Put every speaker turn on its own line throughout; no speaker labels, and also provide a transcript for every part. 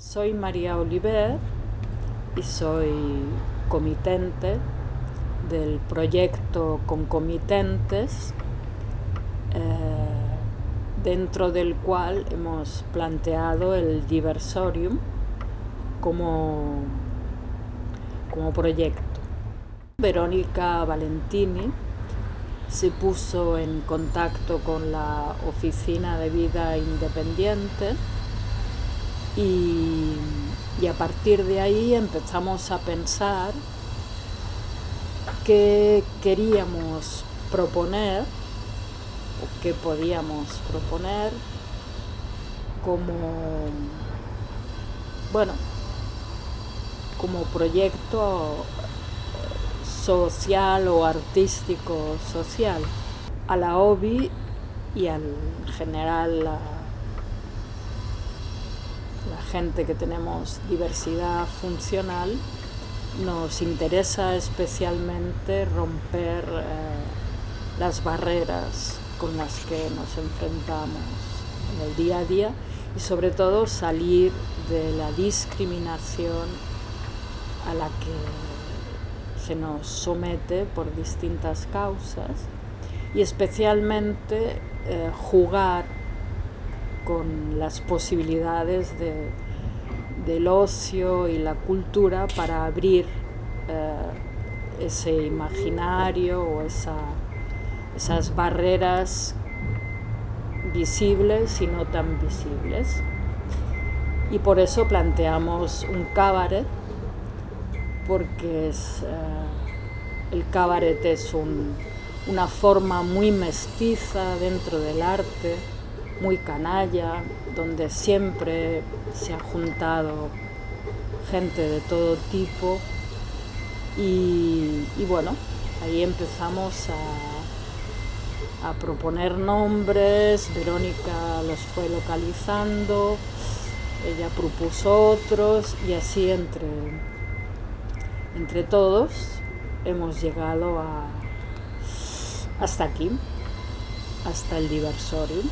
Soy María Oliver y soy comitente del proyecto Concomitentes, eh, dentro del cual hemos planteado el Diversorium como, como proyecto. Verónica Valentini se puso en contacto con la Oficina de Vida Independiente y, a partir de ahí empezamos a pensar qué queríamos proponer o qué podíamos proponer como, bueno, como proyecto social o artístico social. A la OBI y en general gente que tenemos diversidad funcional, nos interesa especialmente romper eh, las barreras con las que nos enfrentamos en el día a día y sobre todo salir de la discriminación a la que se nos somete por distintas causas y especialmente eh, jugar con las posibilidades del ocio y la cultura para abrir eh, ese imaginario o esas barreras visibles y no tan visibles. Y por eso planteamos un cabaret, porque eh, el cabaret es una forma muy mestiza dentro del arte, muy canalla, donde siempre se ha juntado gente de todo tipo. Y, bueno, ahí empezamos a, a, proponer nombres, Verónica los fue localizando, ella propuso otros y así entre, entre todos hemos llegado a, hasta aquí, hasta el diversorio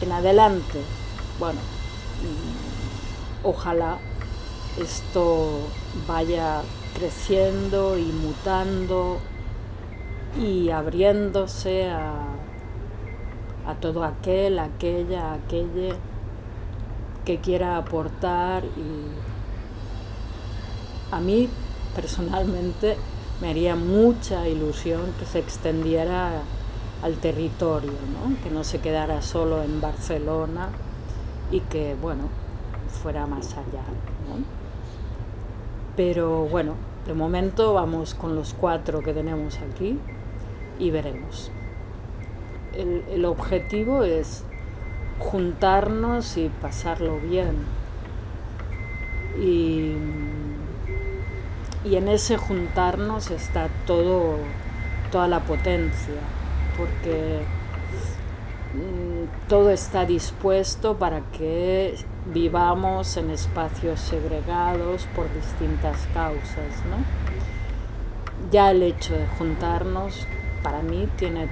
en adelante, bueno, mm, ojalá esto vaya creciendo y mutando y abriéndose a, a todo aquel, aquella, aquella que quiera aportar y a mí personalmente me haría mucha ilusión que se extendiera al territorio, que no se quedara solo en Barcelona y que, bueno, fuera más allá. Pero bueno, de momento vamos con los cuatro que tenemos aquí y veremos. El, el objetivo es juntarnos y pasarlo bien. Y, y en ese juntarnos está todo, toda la potencia porque mm, todo está dispuesto para que vivamos en espacios segregados por distintas causas. Ya el hecho de juntarnos para mí tiene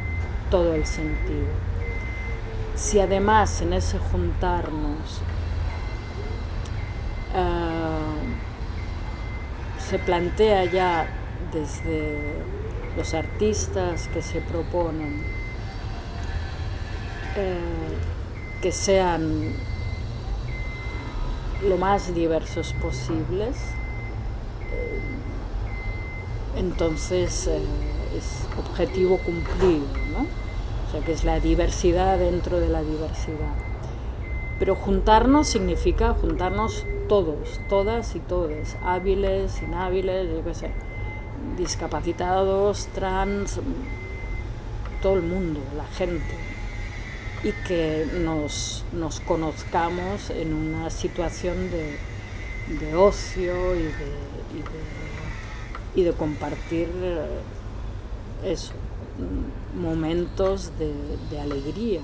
todo el sentido. Si además en ese juntarnos eh, se plantea ya desde los artistas que se proponen eh, que sean lo más diversos posibles, eh, entonces eh, es objetivo cumplido, ¿no? O sea, que es la diversidad dentro de la diversidad. Pero juntarnos significa juntarnos todos, todas y todos, hábiles, inhábiles, yo qué sé discapacitados, trans, todo el mundo, la gente, y que nos, conozcamos en una situación de, ocio y de, y de, compartir eh, eso, momentos de alegría.